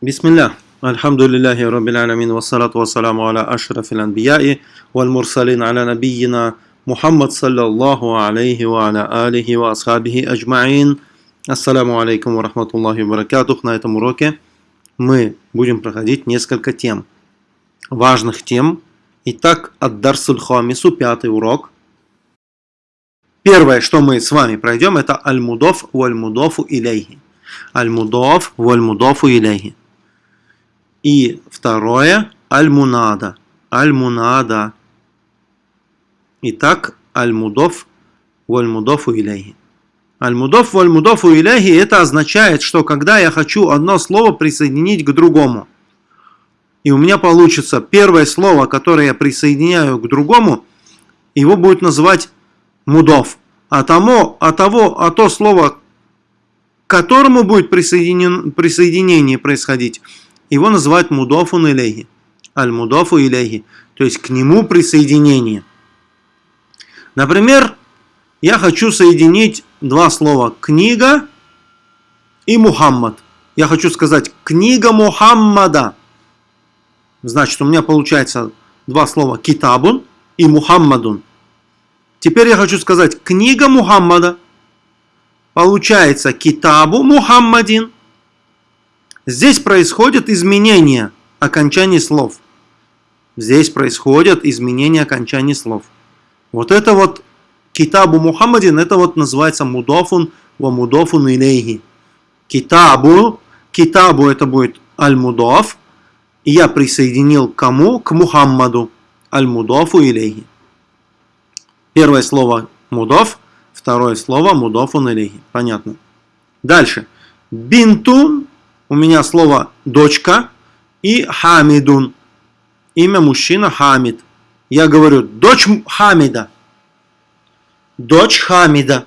Бисмилля. Альхамдулиллахи Раббил Аламин. Вассалату вассаламу аля ашрафил анбияи. Валь мурсалин аля набийина. Мухаммад саллаллаху алейхи ва аля алихи ва асхабихи аджмаин. Ассаламу алейкум ва рахматуллахи ва баракатух. На этом уроке мы будем проходить несколько тем. Важных тем. Итак, от Дарсуль Хамису, пятый урок. Первое, что мы с вами пройдем, это Аль-Мудов валь-Мудофу илейхи. Аль-Мудов валь-Мудофу илейхи. И второе, аль-мунада. Аль-мунада. Итак, аль-мудов валь-мудофу илейхи. Аль-мудов валь-мудофу илейхи это означает, что когда я хочу одно слово присоединить к другому, и у меня получится первое слово, которое я присоединяю к другому, его будет называть мудов. А, тому, а, того, а то слово, к которому будет присоединен, присоединение происходить, его называют мудофун илейхи. Аль-мудофу илейхи. То есть к нему присоединение. Например, я хочу соединить два слова «книга» и «Мухаммад». Я хочу сказать «книга Мухаммада». Значит, у меня получается два слова «китабун» и «Мухаммадун». Теперь я хочу сказать «книга Мухаммада». Получается «китабу Мухаммадин» Здесь происходит изменение окончаний слов. Здесь происходят изменения окончаний слов. Вот это вот китабу Мухаммадин, это вот называется мудофун ва мудофун илейхи. Китабу, китабу это будет аль-мудоф, и я присоединил к кому? К Мухаммаду. Аль-мудофу илейхи. Первое слово мудоф, второе слово мудофун илейхи. Понятно. Дальше. Бинтун у меня слово дочка и хамидун. Имя мужчина Хамид. Я говорю, дочь Хамида. Дочь Хамида.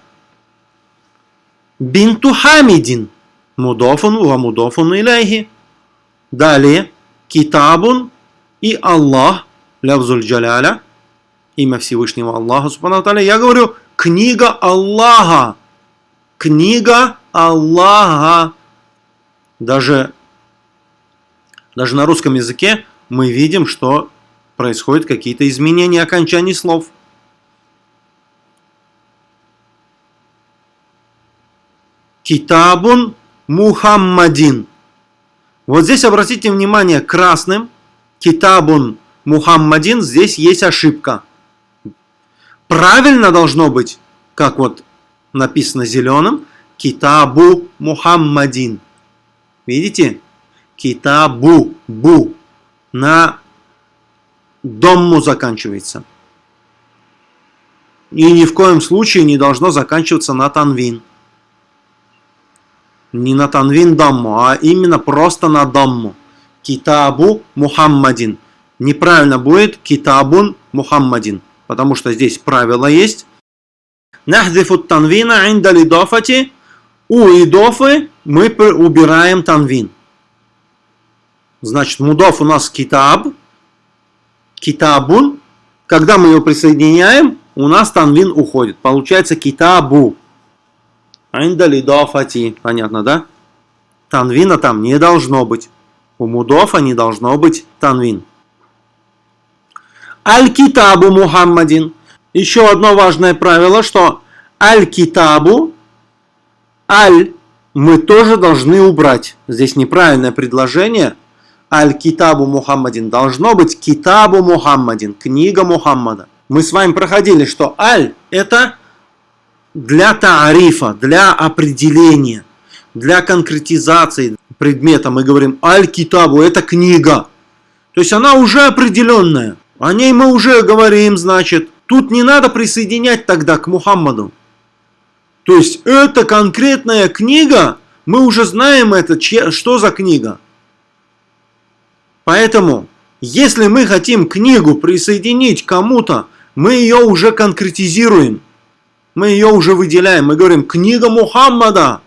Бинту Хамидин. Мудофун ва мудофун илейхи. Далее, китабун и Аллах, лявзуль джаляля, имя Всевышнего Аллаха, субхану Я говорю, книга Аллаха. Книга Аллаха. Даже, даже на русском языке мы видим, что происходят какие-то изменения окончаний слов. Китабун Мухаммадин. Вот здесь обратите внимание, красным Китабун Мухаммадин, здесь есть ошибка. Правильно должно быть, как вот написано зеленым, Китабу Мухаммадин. Видите? Китабу, бу. На домму заканчивается. И ни в коем случае не должно заканчиваться на танвин. Не на танвин домму, а именно просто на домму. Китабу Мухаммадин. Неправильно будет китабун Мухаммадин. Потому что здесь правило есть. Нахдифу танвина инда лидофати у идофы мы убираем танвин. Значит, мудов у нас китаб, китабун. Когда мы его присоединяем, у нас танвин уходит. Получается китабу. Айндалидофати. Понятно, да? Танвина там не должно быть. У мудофа не должно быть танвин. Аль-китабу Мухаммадин. Еще одно важное правило, что аль-китабу Аль мы тоже должны убрать. Здесь неправильное предложение. Аль-Китабу Мухаммадин. Должно быть Китабу Мухаммадин. Книга Мухаммада. Мы с вами проходили, что Аль это для таарифа, для определения, для конкретизации предмета. Мы говорим Аль-Китабу это книга. То есть она уже определенная. О ней мы уже говорим, значит. Тут не надо присоединять тогда к Мухаммаду. То есть это конкретная книга, мы уже знаем это, что за книга. Поэтому, если мы хотим книгу присоединить кому-то, мы ее уже конкретизируем. Мы ее уже выделяем. Мы говорим, книга Мухаммада.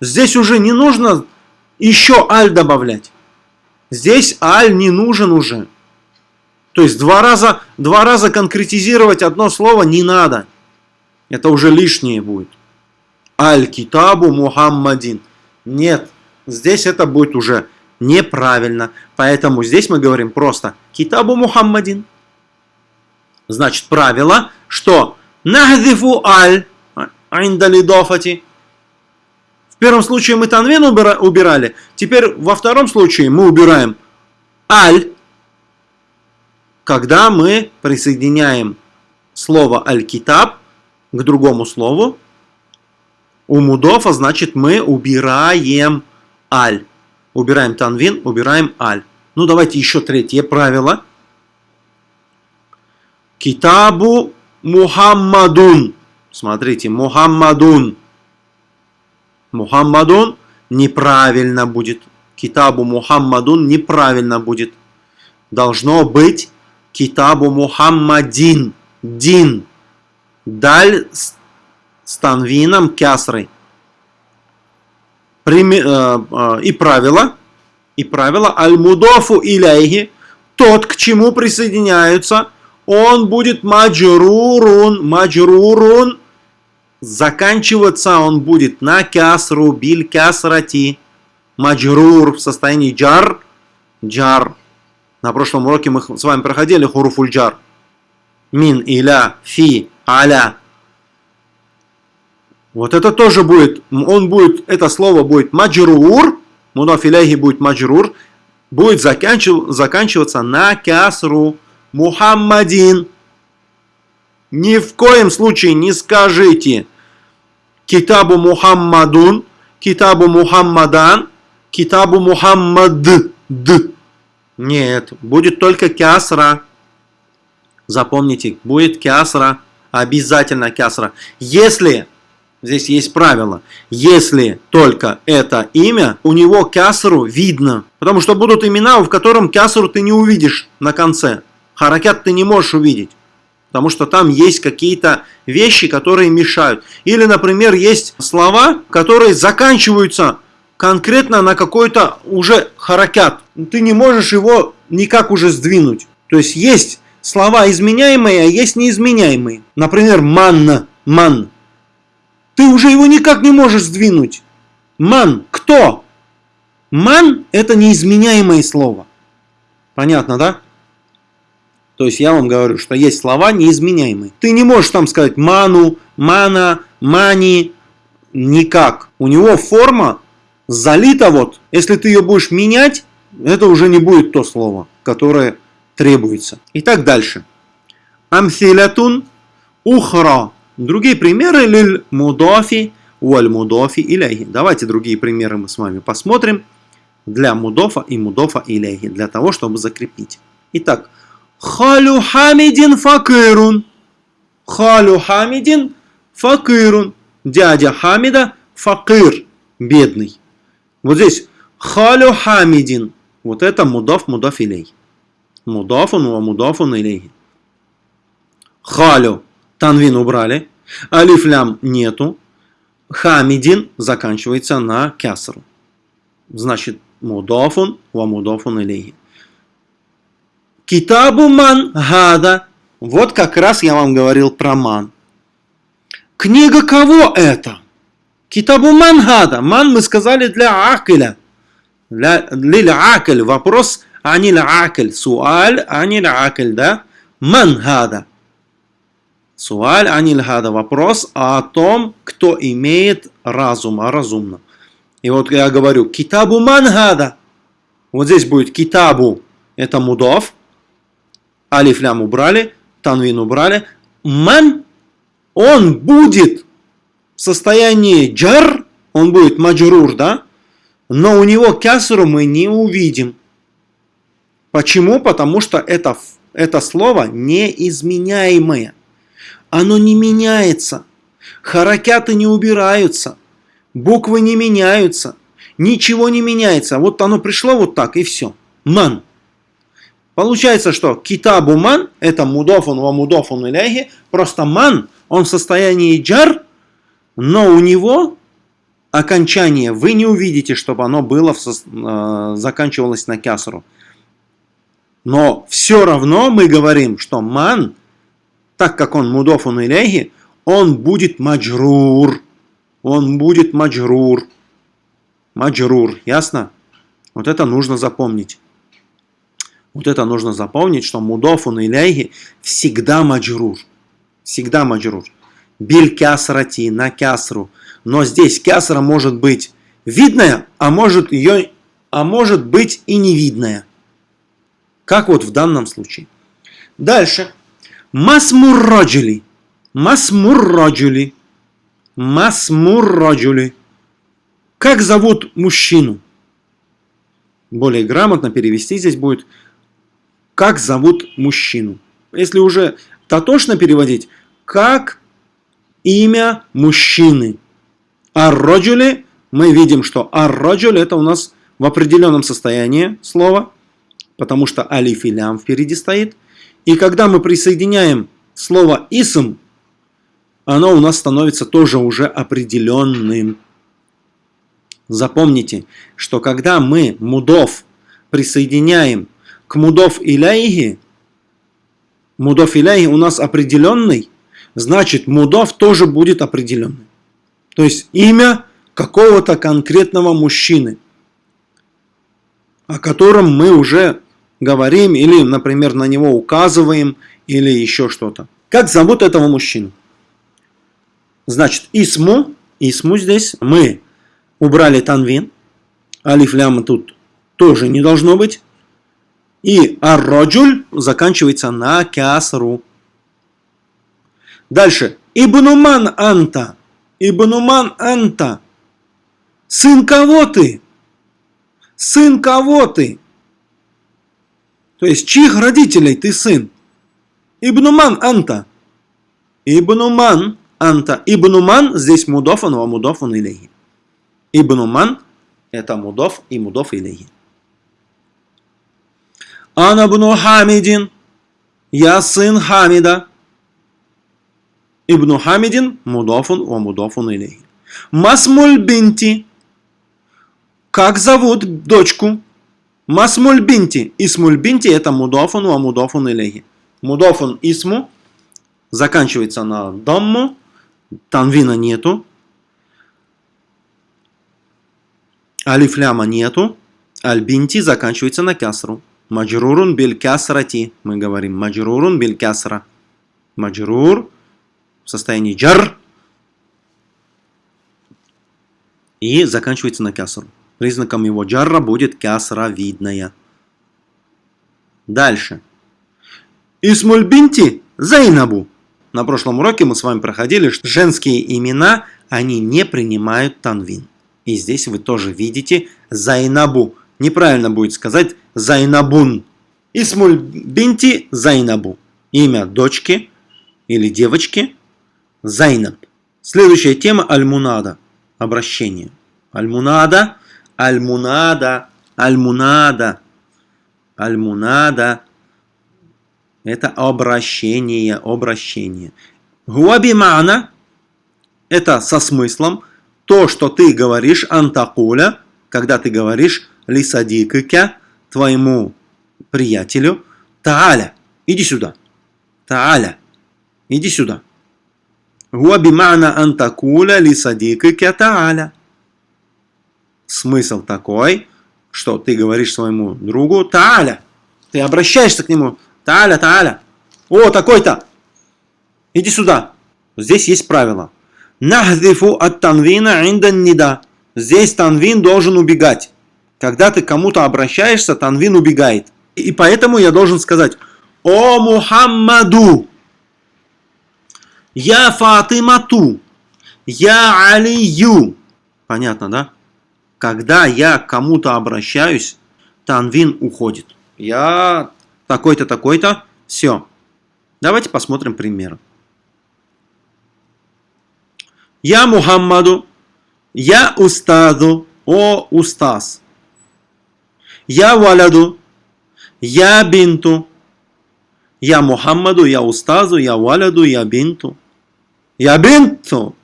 Здесь уже не нужно еще аль добавлять. Здесь аль не нужен уже. То есть два раза, два раза конкретизировать одно слово не надо. Это уже лишнее будет. Аль-Китабу Мухаммадин. Нет, здесь это будет уже неправильно. Поэтому здесь мы говорим просто китабу Мухаммадин. Значит, правило, что нахдифу аль индалидофати. В первом случае мы танвин убирали, теперь во втором случае мы убираем аль, когда мы присоединяем слово аль-китаб к другому слову. У мудофа, значит, мы убираем аль. Убираем танвин, убираем аль. Ну, давайте еще третье правило. Китабу Мухаммадун. Смотрите, Мухаммадун. Мухаммадун неправильно будет. Китабу Мухаммадун неправильно будет. Должно быть Китабу Мухаммадин. Дин. Даль с танвином кясрой. Э, э, и правило, и правило аль-мудофу иляйхи, тот, к чему присоединяются, он будет маджрурун, маджрурун, заканчиваться он будет на кясру, биль кясрати, маджрур в состоянии джар, джар. На прошлом уроке мы с вами проходили хуруфуль джар. Мин, иля, фи, аля. Вот это тоже будет, он будет, это слово будет маджрур, мудаф будет маджрур, будет заканчив, заканчиваться на кясру, Мухаммадин. Ни в коем случае не скажите Китабу Мухаммадун, Китабу Мухаммадан, Китабу Мухаммад. Д. Нет, будет только кясра. Запомните, будет кясра, обязательно кясра. Если Здесь есть правило. Если только это имя, у него кясру видно. Потому что будут имена, в котором кясру ты не увидишь на конце. Харакят ты не можешь увидеть. Потому что там есть какие-то вещи, которые мешают. Или, например, есть слова, которые заканчиваются конкретно на какой-то уже харакят. Ты не можешь его никак уже сдвинуть. То есть есть слова изменяемые, а есть неизменяемые. Например, манна, ман. Ты уже его никак не можешь сдвинуть. Ман. Кто? Ман – это неизменяемое слово. Понятно, да? То есть я вам говорю, что есть слова неизменяемые. Ты не можешь там сказать ману, мана, мани, никак. У него форма залита вот. Если ты ее будешь менять, это уже не будет то слово, которое требуется. И так дальше. Амсилятун ухра Другие примеры лиль мудофи уаль мудофи иляхи. Давайте другие примеры мы с вами посмотрим для мудофа и мудофа иляхи, для того, чтобы закрепить. Итак, халю хамидин факирун. Халю хамидин факирун. Дядя Хамида факир, бедный. Вот здесь халю хамидин. Вот это мудоф, мудоф илей. Мудофун, мудофун илейхи. Халю Танвин убрали. Алифлям нету. Хамидин заканчивается на кясру. Значит, мудофун ва мудофун илейхи. Китабу ман гада. Вот как раз я вам говорил про ман. Книга кого это? Китабу ман гада. Ман мы сказали для акиля. Для, для акиль. Вопрос анил акиль. Суаль анил акиль, да? Ман гада. Суаль аниль хада. Вопрос о том, кто имеет разум, а разумно. И вот я говорю, китабу мангада. Вот здесь будет китабу, это мудов. Алиф лям убрали, танвин убрали. Ман, он будет в состоянии джар, он будет маджрур, да? Но у него кясру мы не увидим. Почему? Потому что это, это слово неизменяемое оно не меняется. Харакяты не убираются. Буквы не меняются. Ничего не меняется. Вот оно пришло вот так и все. Ман. Получается, что китабу ман, это мудофун ва мудофун иляхи, просто ман, он в состоянии джар, но у него окончание вы не увидите, чтобы оно было в, э, заканчивалось на кясру. Но все равно мы говорим, что ман так как он мудофун иляхи, он будет маджрур. Он будет маджрур. Маджрур, ясно? Вот это нужно запомнить. Вот это нужно запомнить, что мудофун иляйхи всегда маджрур. Всегда маджрур. Биль кясрати, на кясру. Но здесь кясра может быть видная, а может, ее, а может быть и невидная. Как вот в данном случае. Дальше. Масмурраджули. Масмурраджули. Масмурраджули. Как зовут мужчину? Более грамотно перевести здесь будет как зовут мужчину. Если уже татошно переводить, как имя мужчины. Арроджули, мы видим, что арроджуль это у нас в определенном состоянии слова, потому что алиф и лям впереди стоит. И когда мы присоединяем слово исм, оно у нас становится тоже уже определенным. Запомните, что когда мы мудов присоединяем к мудов иляйхи, мудов иляйхи у нас определенный, значит мудов тоже будет определенный. То есть имя какого-то конкретного мужчины, о котором мы уже говорим или, например, на него указываем или еще что-то. Как зовут этого мужчину? Значит, исму, исму здесь мы убрали танвин, алиф ляма тут тоже не должно быть. И арроджуль заканчивается на кясру. Дальше. Ибнуман анта. Ибнуман Анта. Сын кого ты? Сын кого ты? То есть, чьих родителей ты сын? Ибнуман Анта. Ибнуман Анта. Ибнуман здесь мудофан, ва мудофан илейхи. Ибнуман это мудоф и мудоф илейхи. Анабну Хамидин. Я сын Хамида. Ибн Хамидин мудофун ва мудофун илейхи. Масмуль бинти. Как зовут дочку? Масмуль бинти. Исмуль это мудофун ва мудофун илейхи. Мудофун исму заканчивается на дамму. Танвина нету. Алифляма нету. Аль-бинти заканчивается на кясру. Маджрурун биль кясрати. Мы говорим маджрурун биль кясра. Маджрур в состоянии джар и заканчивается на кясру. Признаком его джарра будет кясра видная. Дальше. Исмуль бинти Зайнабу. На прошлом уроке мы с вами проходили, что женские имена, они не принимают танвин. И здесь вы тоже видите Зайнабу. Неправильно будет сказать Зайнабун. اسم البنت زينب. Имя дочки или девочки Зайнаб. Следующая тема المنادى. Обращение. المنادى. المنادى. المنادى. Это обращение. Обращение. Гуабимана. Это со смыслом. То, что ты говоришь, антакуля, когда ты говоришь лисадикыка, твоему приятелю, Тааля, иди сюда. Тааля, иди сюда. Гуа бимана антакуля лисадикыка тааля. Смысл такой, что ты говоришь своему другу Тааля. Ты обращаешься к нему. Тааля, Тааля. О, такой-то. Иди сюда. Здесь есть правило. Нахдифу от танвина индан нида. Здесь танвин должен убегать. Когда ты кому-то обращаешься, танвин убегает. И поэтому я должен сказать «О Мухаммаду!» Я Фатимату. Я Алию. Понятно, да? Когда я к кому-то обращаюсь, танвин уходит. Я такой-то, такой-то. Все. Давайте посмотрим пример. Я Мухаммаду. Я Устаду. О Устаз. Я Валяду. Я Бинту. Я Мухаммаду. Я Устазу. Я Валяду. Я Бинту. Я бинту.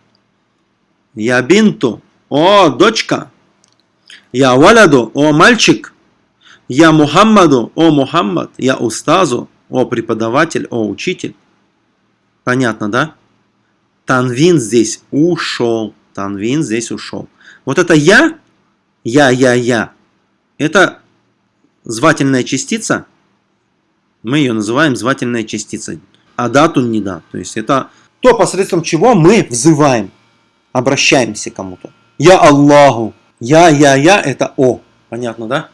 Я бинту. О, дочка. Я валяду. О, мальчик. Я Мухаммаду. О, Мухаммад. Я устазу. О, преподаватель. О, учитель. Понятно, да? Танвин здесь ушел. Танвин здесь ушел. Вот это я, я, я, я. Это звательная частица, мы ее называем звательной частицей. А дату не да. То есть это то, посредством чего мы взываем, обращаемся к кому-то. Я Аллаху. Я, я, я, это О. Понятно, да?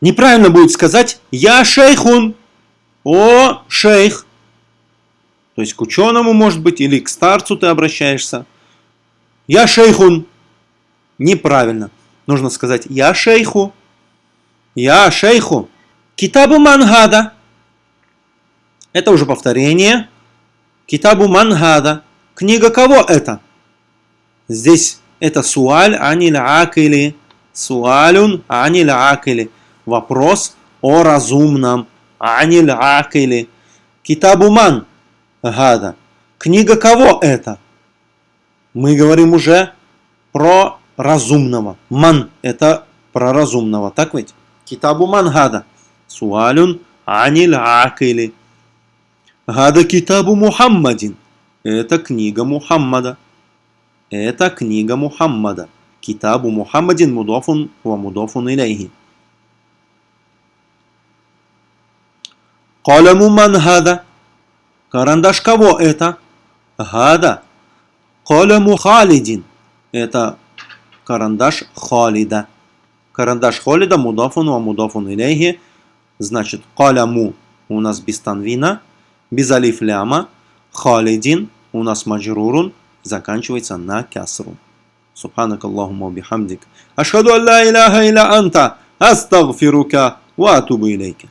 Неправильно будет сказать Я шейхун. О, шейх. То есть к ученому, может быть, или к старцу ты обращаешься. Я шейхун. Неправильно. Нужно сказать Я шейху. Я шейху. Китабу мангада. Это уже повторение. Китабу мангада. Книга кого это? Здесь это суаль аниль акили. Суалюн аниль акили. Вопрос о разумном. Аниль акили. Китабу ман гада. Книга кого это? Мы говорим уже про разумного. Ман – это про разумного, так ведь? Китабу ман гада. Суалюн аниль акили. Гада китабу Мухаммадин. Это книга Мухаммада. Это книга Мухаммада. Китабу Мухаммадин мудофун ва мудофун илейхи. Каляму ман гада. Карандаш кого это? Гада. Каляму Халидин. Это карандаш Халида. Карандаш Халида мудафун ва мудафун илейхи. Значит, каляму у нас без танвина, без алиф ляма. Халидин у нас маджрурун, заканчивается на кясру. Субханак Аллахума бихамдик. Ашхаду алла иляха илля анта. Астагфирука ва атубу илейка.